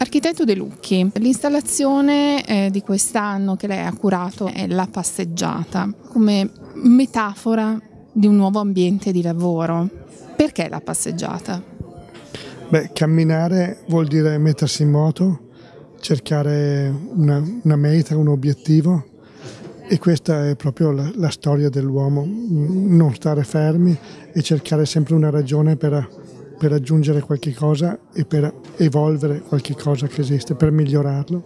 Architetto De Lucchi, l'installazione eh, di quest'anno che lei ha curato è la passeggiata come metafora di un nuovo ambiente di lavoro. Perché la passeggiata? Beh, camminare vuol dire mettersi in moto, cercare una, una meta, un obiettivo e questa è proprio la, la, storia dell'uomo, non stare fermi e cercare sempre una ragione per, per raggiungere qualche cosa e per evolvere qualche cosa che esiste, per migliorarlo.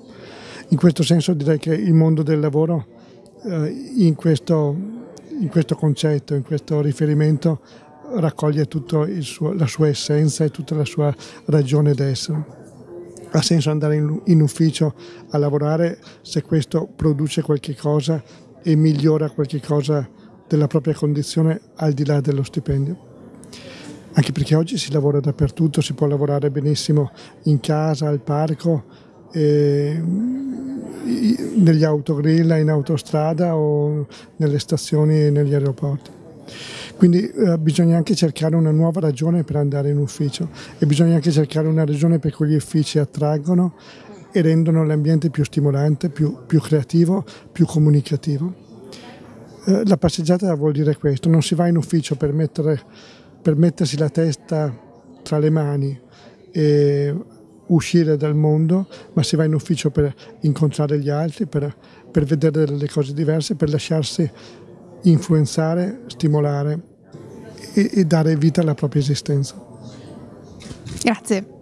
In questo senso direi che il mondo del lavoro eh, in, questo, in questo concetto, in questo riferimento raccoglie tutta la sua essenza e tutta la sua ragione d'essere ha senso andare in, in ufficio a lavorare se questo produce qualche cosa e migliora qualche cosa della propria condizione al di là dello stipendio. Anche perché oggi si lavora dappertutto, si può lavorare benissimo in casa, al parco, negli autogrill, in autostrada o nelle stazioni e negli aeroporti. Quindi eh, bisogna anche cercare una nuova ragione per andare in ufficio e bisogna anche cercare una ragione per cui gli uffici attraggono e rendono l'ambiente più stimolante, più, più creativo, più comunicativo. Eh, la passeggiata vuol dire questo, non si va in ufficio per, mettere, per mettersi la testa tra le mani e uscire dal mondo, ma si va in ufficio per incontrare gli altri, per, per vedere delle cose diverse, per lasciarsi influenzare, stimolare e, e dare vita alla propria esistenza. Grazie.